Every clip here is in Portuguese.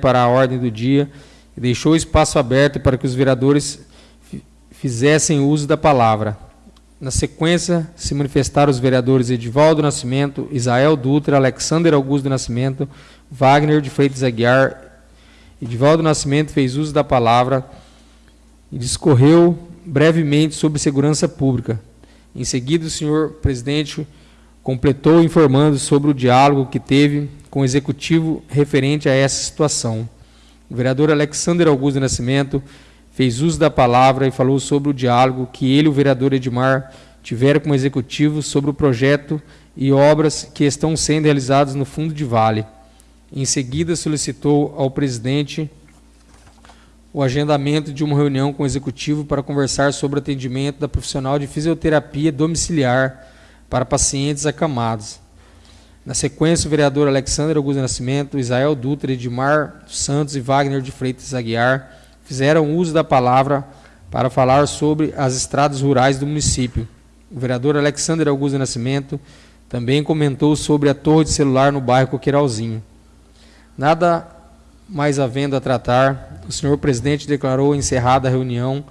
para a ordem do dia e deixou espaço aberto para que os vereadores fizessem uso da palavra. Na sequência, se manifestaram os vereadores Edivaldo Nascimento, Isael Dutra, Alexander Augusto Nascimento, Wagner de Freitas Aguiar. Edivaldo Nascimento fez uso da palavra e discorreu brevemente sobre segurança pública. Em seguida, o senhor presidente completou informando sobre o diálogo que teve com o executivo referente a essa situação. O vereador Alexander Augusto Nascimento fez uso da palavra e falou sobre o diálogo que ele e o vereador Edmar tiveram com o executivo sobre o projeto e obras que estão sendo realizadas no fundo de vale. Em seguida, solicitou ao presidente o agendamento de uma reunião com o executivo para conversar sobre o atendimento da profissional de fisioterapia domiciliar para pacientes acamados. Na sequência, o vereador Alexandre Augusto Nascimento, Israel Dutra, Edmar Santos e Wagner de Freitas Aguiar fizeram uso da palavra para falar sobre as estradas rurais do município. O vereador Alexandre Augusto Nascimento também comentou sobre a torre de celular no bairro Coqueiralzinho. Nada mais havendo a tratar, o senhor presidente declarou encerrada a reunião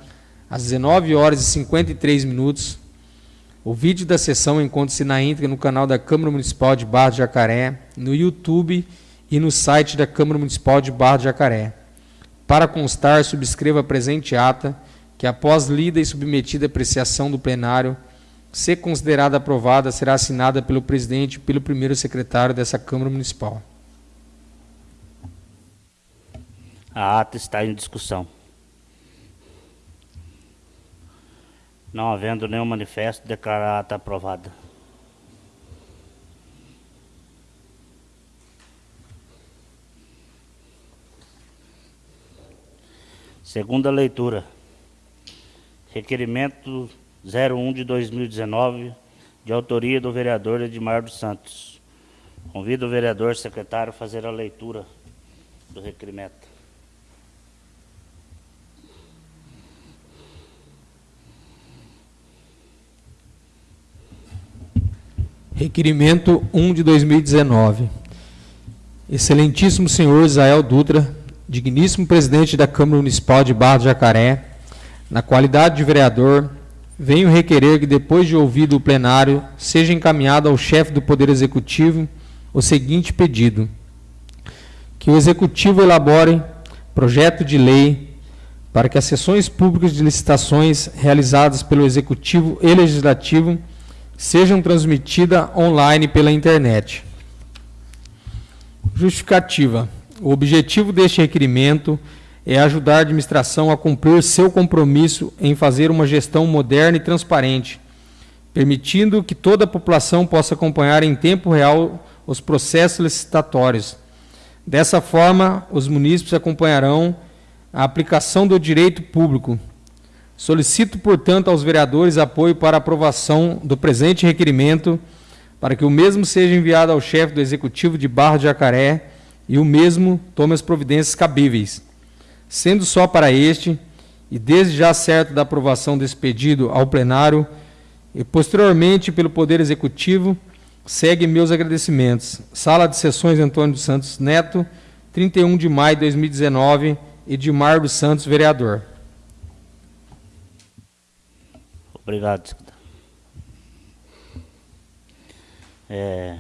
às 19 horas e 53 minutos o vídeo da sessão encontra-se na íntegra no canal da Câmara Municipal de Barra de Jacaré, no YouTube e no site da Câmara Municipal de Barra de Jacaré. Para constar, subscreva a presente ata, que após lida e submetida à apreciação do plenário, se considerada aprovada, será assinada pelo presidente e pelo primeiro secretário dessa Câmara Municipal. A ata está em discussão. Não havendo nenhum manifesto, declarar ata aprovada. Segunda leitura. Requerimento 01 de 2019, de autoria do vereador Edmar dos Santos. Convido o vereador secretário a fazer a leitura do requerimento. Requerimento 1 de 2019. Excelentíssimo senhor Israel Dutra, digníssimo presidente da Câmara Municipal de Barra do Jacaré, na qualidade de vereador, venho requerer que, depois de ouvido o plenário, seja encaminhado ao chefe do Poder Executivo o seguinte pedido: que o Executivo elabore projeto de lei para que as sessões públicas de licitações realizadas pelo Executivo e Legislativo sejam transmitidas online pela internet. Justificativa. O objetivo deste requerimento é ajudar a administração a cumprir seu compromisso em fazer uma gestão moderna e transparente, permitindo que toda a população possa acompanhar em tempo real os processos licitatórios. Dessa forma, os munícipes acompanharão a aplicação do direito público, Solicito, portanto, aos vereadores apoio para aprovação do presente requerimento, para que o mesmo seja enviado ao chefe do Executivo de Barra de Jacaré e o mesmo tome as providências cabíveis. Sendo só para este, e desde já certo da aprovação desse pedido ao plenário, e posteriormente pelo Poder Executivo, segue meus agradecimentos. Sala de Sessões Antônio dos Santos Neto, 31 de maio de 2019, Edmar dos Santos, vereador. Obrigado. É,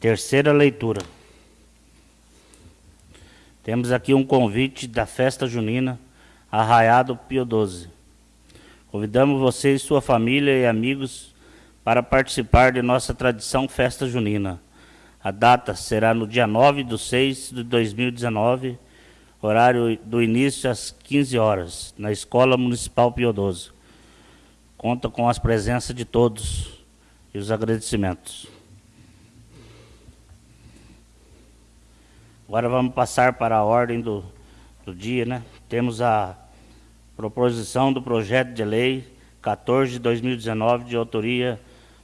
terceira leitura. Temos aqui um convite da festa junina Arraiado Pio 12. Convidamos você e sua família e amigos para participar de nossa tradição festa junina. A data será no dia 9 de 6 de 2019, horário do início às 15 horas, na Escola Municipal Pio 12 conta com as presenças de todos e os agradecimentos. Agora vamos passar para a ordem do, do dia, né? Temos a proposição do projeto de lei 14 de 2019, de autoria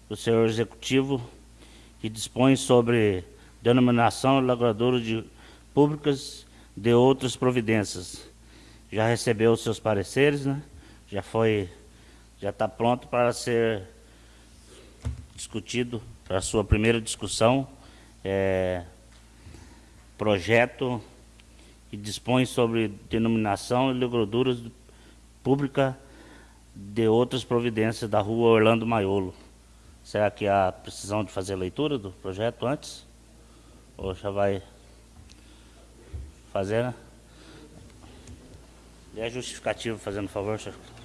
do senhor executivo, que dispõe sobre denominação elaboradora de públicas de outras providências. Já recebeu os seus pareceres, né? Já foi já está pronto para ser discutido para a sua primeira discussão. É, projeto e dispõe sobre denominação e legraduras pública de outras providências da rua Orlando Maiolo. Será que há precisão de fazer a leitura do projeto antes? Ou já vai fazer, né? E é justificativo, fazendo favor, senhor.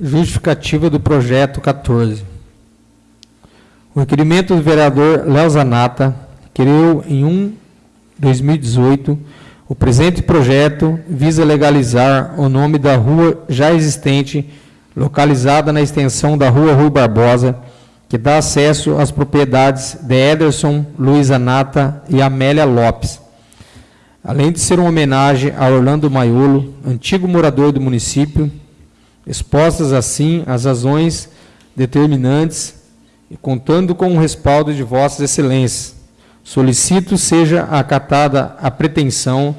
Justificativa do projeto 14. O requerimento do vereador Léo Zanata criou em 1 2018 o presente projeto visa legalizar o nome da rua já existente, localizada na extensão da rua Rui Barbosa, que dá acesso às propriedades de Ederson, Luiz Anata e Amélia Lopes. Além de ser uma homenagem a Orlando Maiolo, antigo morador do município, expostas assim as razões determinantes e contando com o respaldo de vossas excelências. Solicito seja acatada a pretensão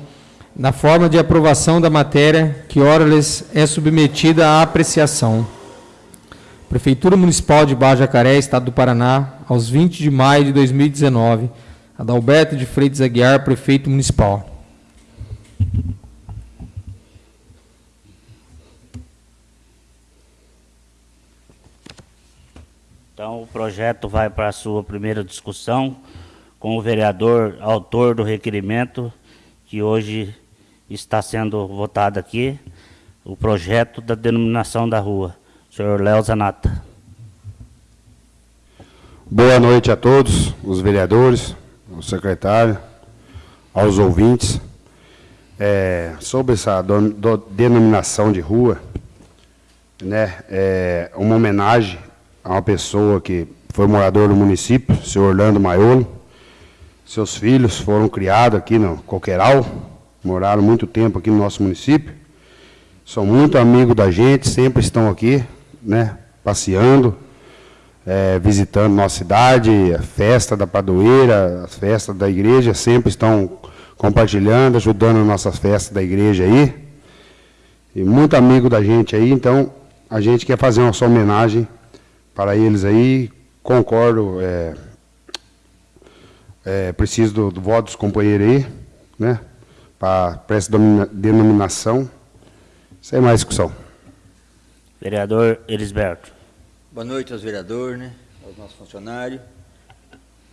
na forma de aprovação da matéria que ora lhes é submetida à apreciação. Prefeitura Municipal de Baja Jacaré, Estado do Paraná, aos 20 de maio de 2019. Adalberto de Freitas Aguiar, Prefeito Municipal. Então, o projeto vai para a sua primeira discussão com o vereador autor do requerimento, que hoje está sendo votado aqui, o projeto da denominação da rua. Senhor Léo Zanata. Boa noite a todos, os vereadores, o secretário, aos ouvintes. É, sobre essa do, do, denominação de rua, né, é uma homenagem a uma pessoa que foi morador do município, o senhor Orlando Maiolo. Seus filhos foram criados aqui no Coqueiral, moraram muito tempo aqui no nosso município. São muito amigos da gente, sempre estão aqui, né, passeando, é, visitando nossa cidade, a festa da padroeira, as festas da igreja, sempre estão compartilhando, ajudando nossas festas da igreja aí. E muito amigo da gente aí, então a gente quer fazer uma homenagem para eles aí. Concordo, é, é, preciso do, do, voto dos companheiros aí, né? Para essa denominação. Sem mais discussão. Vereador Elisberto. Boa noite aos vereadores, né? Aos nossos funcionários,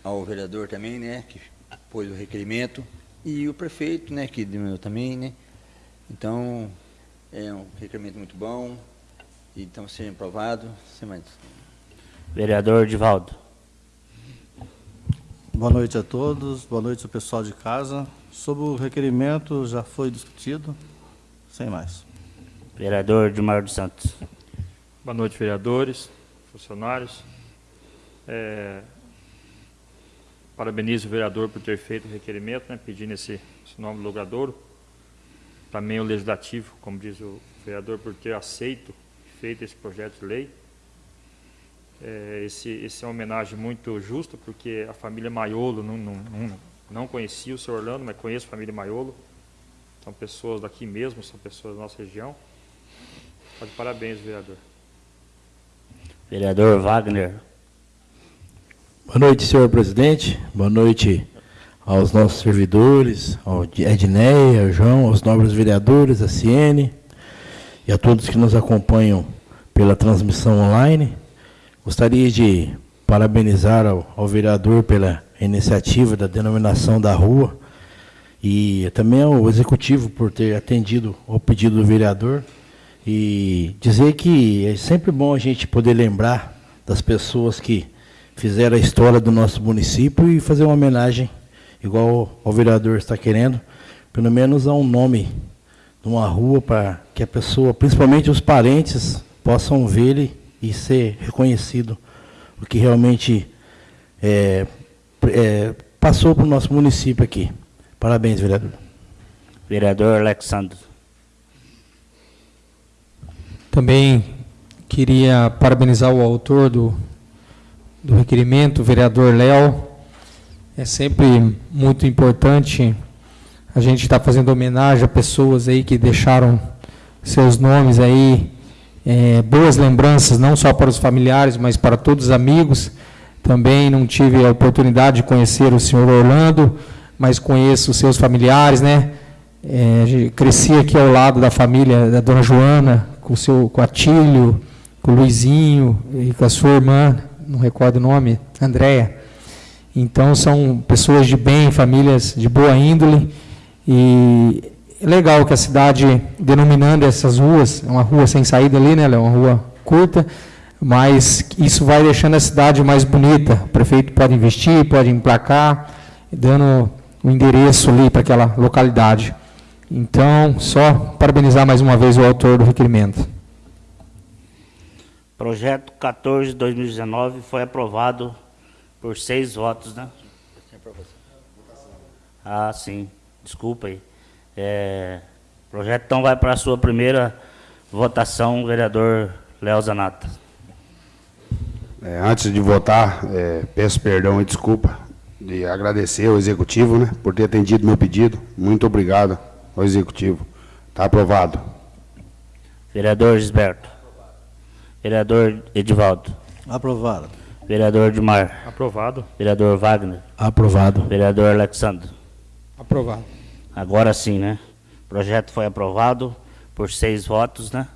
ao vereador também, né? Que pôs o requerimento. E o prefeito, né? Que diminuiu também, né? Então, é um requerimento muito bom. E então sendo aprovado. Sem mais Vereador Divaldo. Boa noite a todos, boa noite ao pessoal de casa. Sobre o requerimento, já foi discutido, sem mais. Vereador Dilmar dos Santos. Boa noite, vereadores, funcionários. É, parabenizo o vereador por ter feito o requerimento, né, pedindo esse, esse nome logradouro. Também o legislativo, como diz o vereador, por ter aceito e feito esse projeto de lei. É, esse, esse é uma homenagem muito justa, porque a família Maiolo não, não, não, não conhecia o senhor Orlando, mas conheço a família Maiolo. São pessoas daqui mesmo, são pessoas da nossa região. Tá de parabéns, vereador. Vereador Wagner. Boa noite, senhor presidente. Boa noite aos nossos servidores, ao Edneia, ao João, aos nobres vereadores, a Ciene e a todos que nos acompanham pela transmissão online. Gostaria de parabenizar ao, ao, vereador pela iniciativa da denominação da rua e também ao executivo por ter atendido ao pedido do vereador. E dizer que é sempre bom a gente poder lembrar das pessoas que fizeram a história do nosso município e fazer uma homenagem, igual o vereador está querendo, pelo menos a um nome de uma rua para que a pessoa, principalmente os parentes, possam ver e ser reconhecido o que realmente é, é, passou para o nosso município aqui. Parabéns, vereador. Vereador Alexandre. Também queria parabenizar o autor do, do requerimento, o vereador Léo. É sempre muito importante a gente estar tá fazendo homenagem a pessoas aí que deixaram seus nomes aí, é, boas lembranças, não só para os familiares, mas para todos os amigos. Também não tive a oportunidade de conhecer o senhor Orlando, mas conheço os seus familiares, né? É, cresci aqui ao lado da família da dona Joana, com o seu com Atílio, com o Luizinho e com a sua irmã, não recordo o nome, Andréia. Então são pessoas de bem, famílias de boa índole. E legal que a cidade, denominando essas ruas, é uma rua sem saída ali, né? É uma rua curta, mas isso vai deixando a cidade mais bonita. O prefeito pode investir, pode emplacar, dando o endereço ali para aquela localidade. Então, só parabenizar mais uma vez o autor do requerimento. Projeto 14 de 2019 foi aprovado por seis votos, né? Ah, sim. Desculpa aí. É, o projeto então vai para a sua primeira votação, vereador Léo Zanata. É, antes de votar, é, peço perdão e desculpa de agradecer ao Executivo né, por ter atendido meu pedido. Muito obrigado ao Executivo. Está aprovado. Vereador Gisberto. Vereador Edivaldo. Aprovado. Vereador Edmar. Aprovado. Vereador Wagner. Aprovado. Vereador Alexandre. Aprovado. Agora sim, né? O projeto foi aprovado por seis votos, né?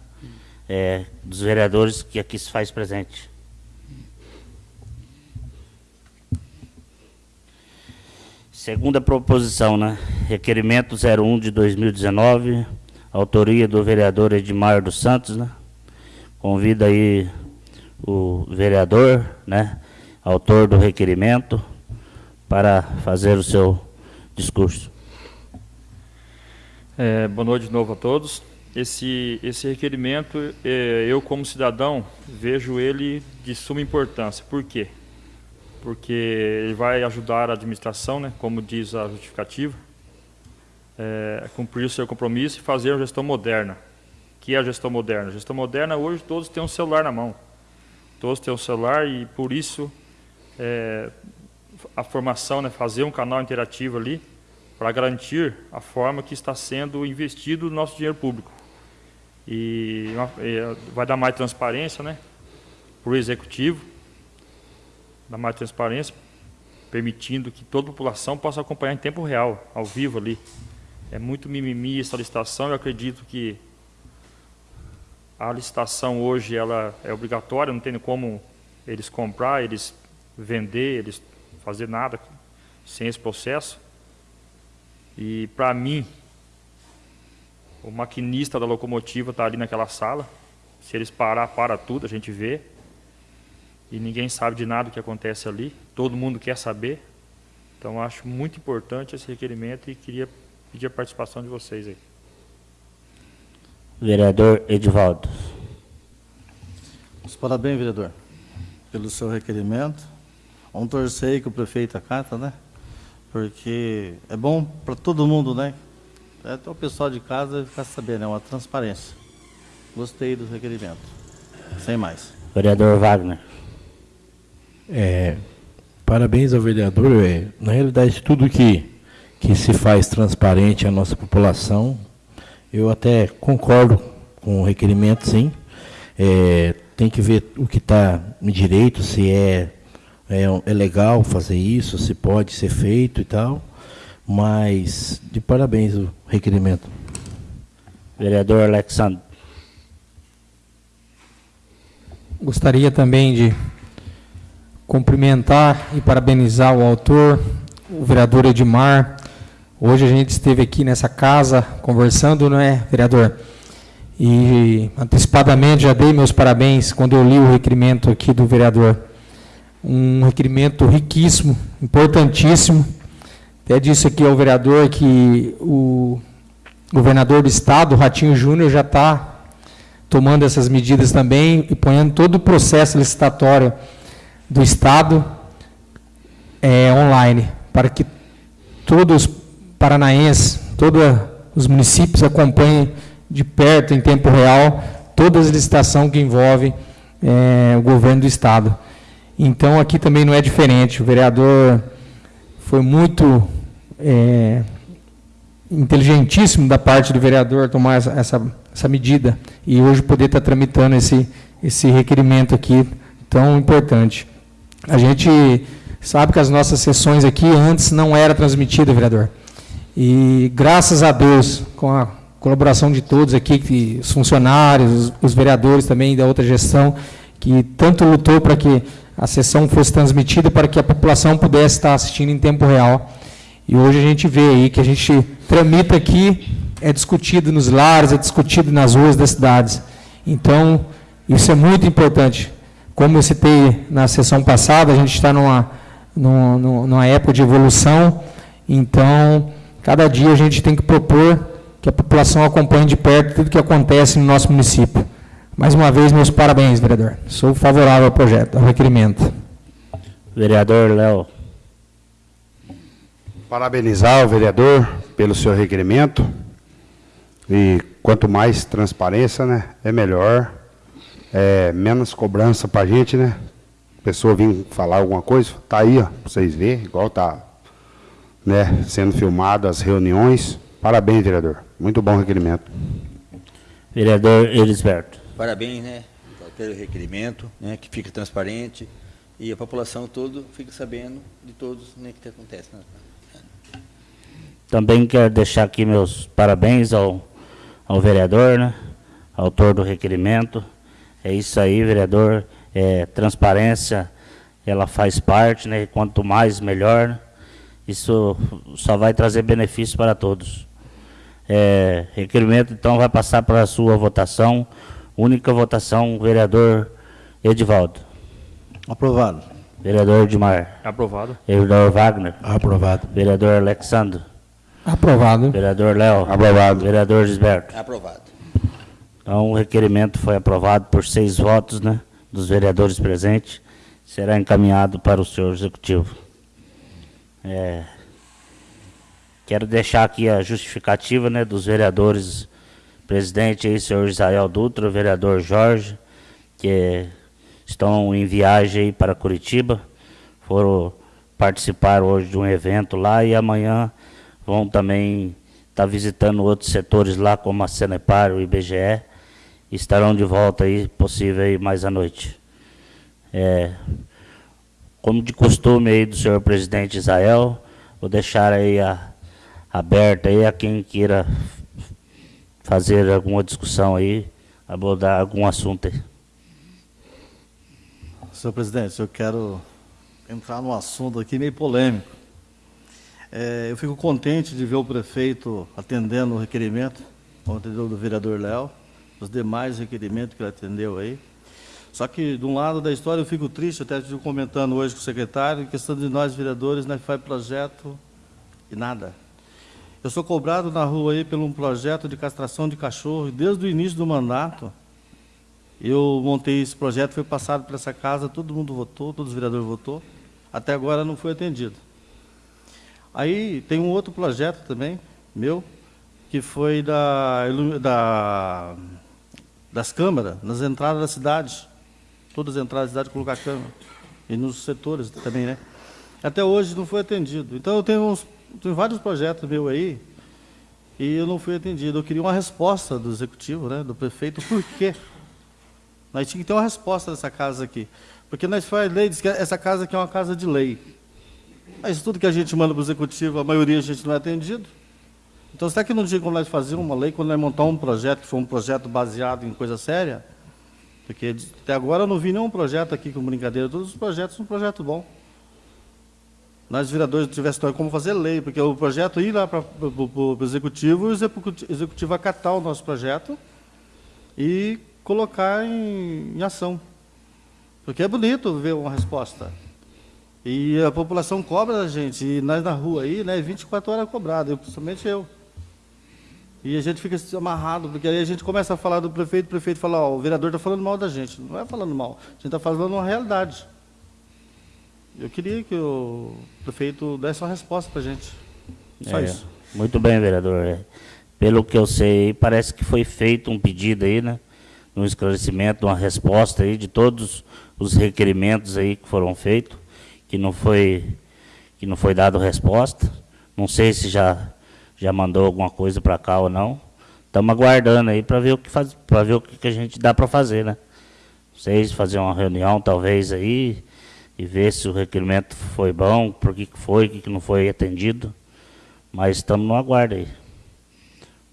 É, dos vereadores que aqui se faz presente. Segunda proposição, né? Requerimento 01 de 2019, autoria do vereador Edmar dos Santos, né? Convida aí o vereador, né? Autor do requerimento, para fazer o seu discurso. É, boa noite de novo a todos. Esse, esse requerimento, é, eu como cidadão, vejo ele de suma importância. Por quê? porque ele vai ajudar a administração, né, como diz a justificativa, é, a cumprir o seu compromisso e fazer a gestão moderna. que é a gestão moderna? A gestão moderna, hoje, todos têm um celular na mão. Todos têm um celular e, por isso, é, a formação, né, fazer um canal interativo ali, para garantir a forma que está sendo investido o nosso dinheiro público. E, e vai dar mais transparência né, para o executivo, da mais transparência, permitindo que toda a população possa acompanhar em tempo real, ao vivo ali. É muito mimimi essa licitação, eu acredito que a licitação hoje ela é obrigatória, não tem como eles comprar, eles vender, eles fazer nada sem esse processo. E para mim, o maquinista da locomotiva está ali naquela sala. Se eles parar, para tudo, a gente vê e ninguém sabe de nada o que acontece ali, todo mundo quer saber. Então, acho muito importante esse requerimento e queria pedir a participação de vocês aí. Vereador Edivaldo. Parabéns, vereador, pelo seu requerimento. Vamos torcer que o prefeito acata, né? Porque é bom para todo mundo, né? Até o pessoal de casa ficar sabendo, é uma transparência. Gostei do requerimento. Sem mais. Vereador Wagner. É, parabéns ao vereador. É, na realidade, tudo que, que se faz transparente à nossa população, eu até concordo com o requerimento, sim. É, tem que ver o que está no direito, se é, é, é legal fazer isso, se pode ser feito e tal. Mas, de parabéns o requerimento. Vereador Alexandre. Gostaria também de cumprimentar e parabenizar o autor, o vereador Edmar. Hoje a gente esteve aqui nessa casa conversando, não é, vereador? E antecipadamente já dei meus parabéns quando eu li o requerimento aqui do vereador. Um requerimento riquíssimo, importantíssimo. Até disse aqui ao vereador que o governador do estado, Ratinho Júnior, já está tomando essas medidas também e ponhando todo o processo licitatório do Estado é, online, para que todos os paranaenses, todos os municípios acompanhem de perto, em tempo real, todas as licitações que envolvem é, o governo do Estado. Então, aqui também não é diferente. O vereador foi muito é, inteligentíssimo da parte do vereador tomar essa, essa, essa medida e hoje poder estar tramitando esse, esse requerimento aqui tão importante. A gente sabe que as nossas sessões aqui antes não era transmitida, vereador. E graças a Deus, com a colaboração de todos aqui, os funcionários, os, os vereadores também da outra gestão, que tanto lutou para que a sessão fosse transmitida para que a população pudesse estar assistindo em tempo real. E hoje a gente vê aí que a gente tramita aqui, é discutido nos lares, é discutido nas ruas das cidades. Então, isso é muito importante. Como eu citei na sessão passada, a gente está numa, numa, numa época de evolução, então, cada dia a gente tem que propor que a população acompanhe de perto tudo que acontece no nosso município. Mais uma vez, meus parabéns, vereador. Sou favorável ao projeto, ao requerimento. Vereador Léo. Parabenizar o vereador pelo seu requerimento. E quanto mais transparência, né, é melhor. É, menos cobrança para a gente, né? A pessoa vir falar alguma coisa, tá aí, ó, para vocês verem, igual tá né, sendo filmado as reuniões. Parabéns, vereador. Muito bom requerimento. Vereador Elisberto. Parabéns, né, pelo requerimento, né, que fica transparente e a população toda fica sabendo de todos né, que acontece. Também quero deixar aqui meus parabéns ao, ao vereador, né? autor do requerimento. É isso aí, vereador. É, transparência, ela faz parte, né? quanto mais, melhor. Isso só vai trazer benefícios para todos. É, requerimento, então, vai passar para a sua votação. Única votação, vereador Edivaldo. Aprovado. Vereador Edmar. Aprovado. Vereador Wagner. Aprovado. Vereador Alexandre. Aprovado. Vereador Léo. Aprovado. Vereador Gisberto. Aprovado. Então, o requerimento foi aprovado por seis votos, né, dos vereadores presentes. Será encaminhado para o senhor executivo. É, quero deixar aqui a justificativa, né, dos vereadores presidente aí, senhor Israel Dutra, o vereador Jorge, que estão em viagem aí para Curitiba, foram participar hoje de um evento lá e amanhã vão também estar tá visitando outros setores lá, como a Senepar, o IBGE, e estarão de volta aí, possível aí mais à noite. É, como de costume aí do senhor presidente Israel, vou deixar aí a, aberta aí a quem queira fazer alguma discussão aí, abordar algum assunto aí. Senhor presidente, eu quero entrar num assunto aqui meio polêmico. É, eu fico contente de ver o prefeito atendendo o requerimento, o atendeu do vereador Léo, os demais requerimentos que ele atendeu aí. Só que, de um lado da história, eu fico triste, até estive comentando hoje com o secretário, questão de nós, vereadores, nós faz projeto e nada. Eu sou cobrado na rua aí por um projeto de castração de cachorro, desde o início do mandato, eu montei esse projeto, foi passado para essa casa, todo mundo votou, todos os vereadores votou, até agora não foi atendido. Aí tem um outro projeto também, meu, que foi da, da, das câmaras, nas entradas da cidade. Todas as entradas da cidade colocar câmera. E nos setores também, né? Até hoje não foi atendido. Então eu tenho, uns, tenho vários projetos meus aí, e eu não fui atendido. Eu queria uma resposta do executivo, né, do prefeito, por quê? Nós tínhamos que ter uma resposta dessa casa aqui. Porque nós faz lei, diz que essa casa aqui é uma casa de lei. Mas tudo que a gente manda para o executivo, a maioria a gente não é atendido. Então, será que não tinha como nós fazer uma lei, quando nós montar um projeto, que for um projeto baseado em coisa séria? Porque até agora eu não vi nenhum projeto aqui com brincadeira, todos os projetos são um projeto bom. Nós, vereadores, tivéssemos como fazer lei, porque o projeto ir lá para o executivo, o executivo acatar o nosso projeto e colocar em, em ação. Porque é bonito ver uma resposta. E a população cobra da gente, e nós na rua aí, né, 24 horas cobrado, eu, principalmente eu. E a gente fica amarrado, porque aí a gente começa a falar do prefeito, o prefeito fala, ó, o vereador está falando mal da gente. Não é falando mal, a gente está falando uma realidade. Eu queria que o prefeito desse uma resposta para a gente. Só é, isso. Muito bem, vereador. É, pelo que eu sei, parece que foi feito um pedido aí, né, um esclarecimento, uma resposta aí de todos os requerimentos aí que foram feitos, que não foi que não foi dado resposta. Não sei se já já mandou alguma coisa para cá ou não. Estamos aguardando aí para ver o que faz, para ver o que, que a gente dá para fazer, né? Vocês fazer uma reunião talvez aí e ver se o requerimento foi bom, por que foi, o que não foi atendido. Mas estamos no aguardo aí.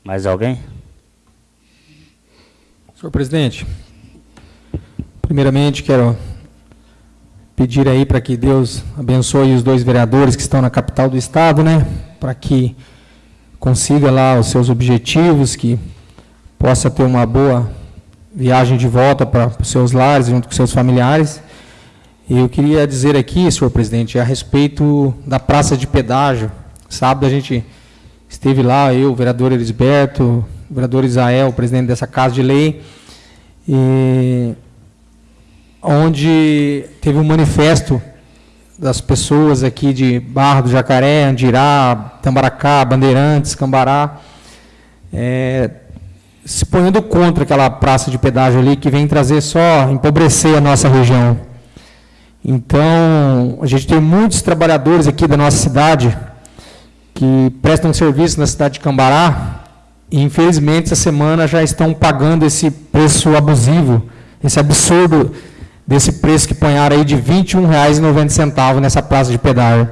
Mais alguém? Senhor presidente, primeiramente quero pedir aí para que Deus abençoe os dois vereadores que estão na capital do estado, né? Para que consiga lá os seus objetivos, que possa ter uma boa viagem de volta para os seus lares, junto com seus familiares. Eu queria dizer aqui, senhor presidente, a respeito da praça de pedágio. Sábado a gente esteve lá, eu, o vereador Elisberto, o vereador Isael, o presidente dessa casa de lei, e onde teve um manifesto das pessoas aqui de Barra do Jacaré, Andirá, Tambaracá, Bandeirantes, Cambará, é, se ponhando contra aquela praça de pedágio ali que vem trazer só, empobrecer a nossa região. Então, a gente tem muitos trabalhadores aqui da nossa cidade que prestam serviço na cidade de Cambará e, infelizmente, essa semana já estão pagando esse preço abusivo, esse absurdo desse preço que ponharam aí de R$ 21,90 nessa praça de pedágio.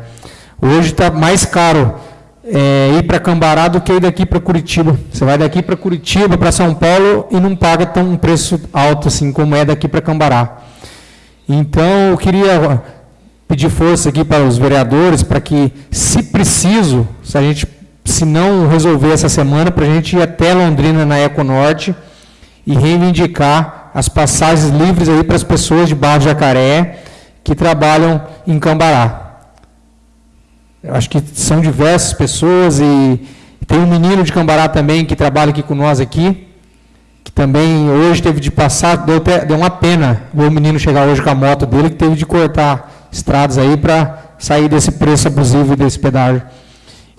Hoje está mais caro é, ir para Cambará do que ir daqui para Curitiba. Você vai daqui para Curitiba, para São Paulo e não paga tão um preço alto assim como é daqui para Cambará. Então, eu queria pedir força aqui para os vereadores para que, se preciso, se a gente, se não resolver essa semana, para a gente ir até Londrina na Econorte e reivindicar as passagens livres aí para as pessoas de Barro Jacaré que trabalham em Cambará. Eu acho que são diversas pessoas e tem um menino de Cambará também que trabalha aqui com nós aqui, que também hoje teve de passar, deu, deu uma pena o menino chegar hoje com a moto dele, que teve de cortar estradas aí para sair desse preço abusivo desse pedágio.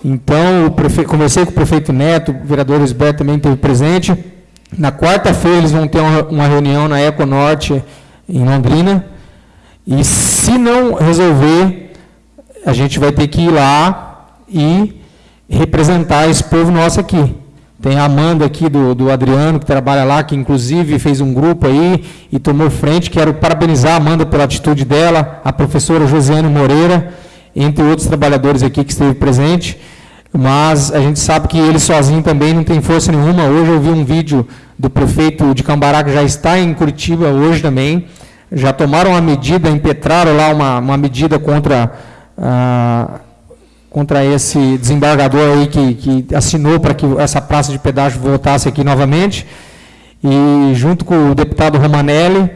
Então, prefeito, conversei com o prefeito Neto, o vereador Esberto também esteve presente. Na quarta-feira eles vão ter uma, uma reunião na Econorte, em Londrina. E se não resolver a gente vai ter que ir lá e representar esse povo nosso aqui. Tem a Amanda aqui do, do Adriano, que trabalha lá, que inclusive fez um grupo aí e tomou frente. Quero parabenizar a Amanda pela atitude dela, a professora Josiane Moreira, entre outros trabalhadores aqui que esteve presente. Mas a gente sabe que ele sozinho também não tem força nenhuma. Hoje eu vi um vídeo do prefeito de Cambará, que já está em Curitiba hoje também. Já tomaram uma medida, impetraram lá uma, uma medida contra ah, contra esse desembargador aí que, que assinou para que essa praça de pedágio voltasse aqui novamente, e junto com o deputado Romanelli.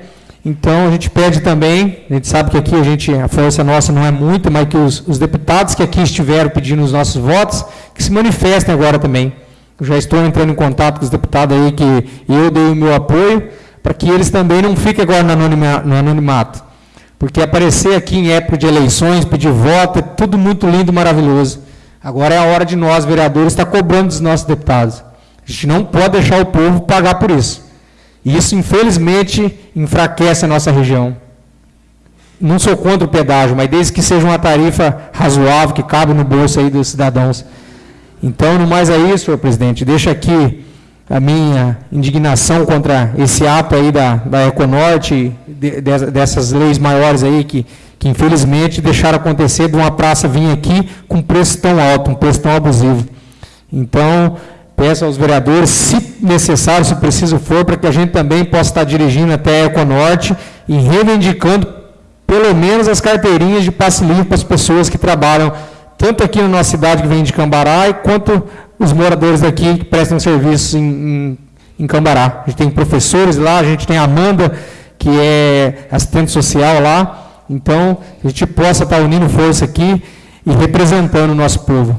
Então, a gente pede também, a gente sabe que aqui a, gente, a força nossa não é muito, mas que os, os deputados que aqui estiveram pedindo os nossos votos, que se manifestem agora também. Eu já estou entrando em contato com os deputados aí que eu dei o meu apoio, para que eles também não fiquem agora no anonimato. Porque aparecer aqui em época de eleições, pedir voto, é tudo muito lindo maravilhoso. Agora é a hora de nós, vereadores, estar cobrando dos nossos deputados. A gente não pode deixar o povo pagar por isso. E isso, infelizmente, enfraquece a nossa região. Não sou contra o pedágio, mas desde que seja uma tarifa razoável, que cabe no bolso aí dos cidadãos. Então, no mais é isso, senhor presidente. Deixa aqui a minha indignação contra esse ato aí da, da Econorte, de, de, dessas leis maiores aí que, que infelizmente deixaram acontecer de uma praça vir aqui com preço tão alto, um preço tão abusivo. Então, peço aos vereadores, se necessário, se preciso for, para que a gente também possa estar dirigindo até a Econorte e reivindicando pelo menos as carteirinhas de passe livre para as pessoas que trabalham tanto aqui na nossa cidade que vem de Cambará, quanto os moradores daqui que prestam serviços em, em, em Cambará. A gente tem professores lá, a gente tem a Amanda, que é assistente social lá. Então, a gente possa estar unindo força aqui e representando o nosso povo.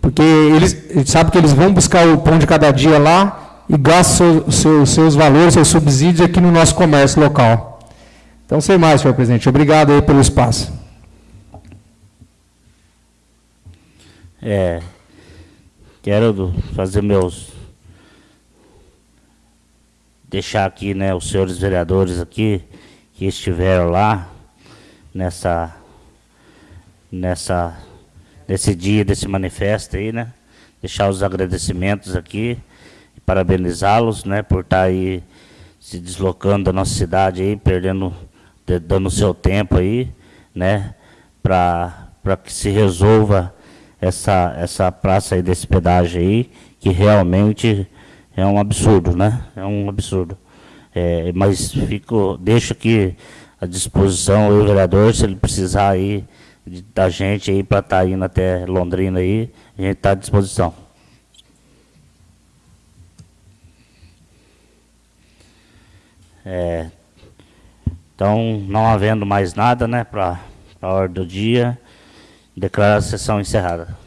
Porque eles, a gente sabe que eles vão buscar o pão de cada dia lá e gastam seus valores, seus subsídios aqui no nosso comércio local. Então, sem mais, senhor presidente. Obrigado aí pelo espaço. É, quero fazer meus deixar aqui, né, os senhores vereadores aqui que estiveram lá nessa nessa nesse dia desse manifesto aí, né? Deixar os agradecimentos aqui e parabenizá-los, né, por estar aí se deslocando da nossa cidade aí, perdendo dando seu tempo aí, né, para que se resolva essa essa praça aí desse pedágio aí, que realmente é um absurdo, né? É um absurdo. É, mas fico, deixo aqui à disposição o vereador, se ele precisar aí de, da gente aí para estar tá indo até Londrina aí, a gente está à disposição. É, então, não havendo mais nada, né, para a hora do dia, declaro a sessão encerrada.